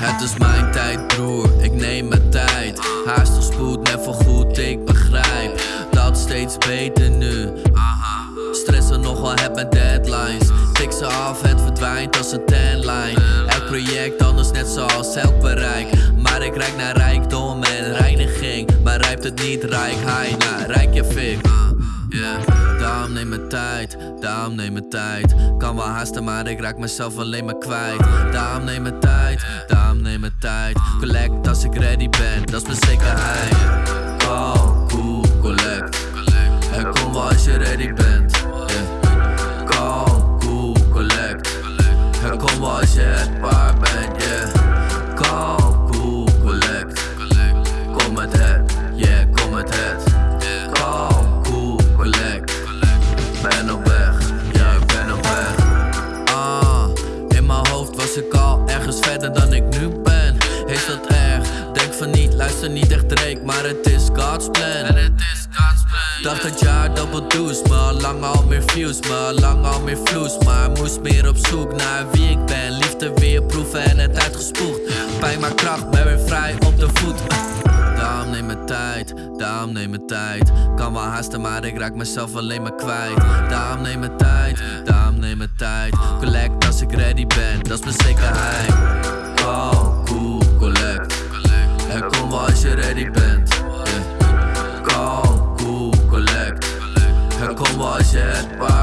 Het is mijn tijd broer, ik neem mijn tijd. Haast of spoed, net voor goed, ik begrijp Dat steeds beter nu. Stressen nogal, heb mijn deadlines. Tik ze af, het verdwijnt als een tanline. Elk project anders net zoals elk bereik. Maar ik rijk naar rijkdom en reiniging. Maar rijpt het niet rijk, hij naar rijk je fik. Yeah. Daarom neem mijn tijd, daarom neem mijn tijd. Kan wel haasten maar ik raak mezelf alleen maar kwijt. Daarom neem mijn tijd, als je het bent, yeah Call, cool, collect Kom met het, yeah, kom met het. Call, cool, collect Ben op weg, ja ik ben op weg. Ah, in mijn hoofd was ik al ergens verder dan ik nu ben. Is dat erg? Denk van niet, luister niet echt Drake Maar het is God's plan Dacht dat jaar double deuce Maar lang al meer views, maar lang al meer vloes Maar moest meer op zoek naar wie ik ben. Liefde weer proeven en het uitgespoegd Pijn maar kracht, ben weer vrij op de voet. Daarom neem mijn tijd, daarom neem mijn tijd. Kan wel haasten maar ik raak mezelf alleen maar kwijt. Daarom neem mijn tijd, daarom neem mijn tijd. Collect als ik ready ben, dat is mijn zekerheid. Call, cool, collect. En kom als je ready bent yeah. Cool, collect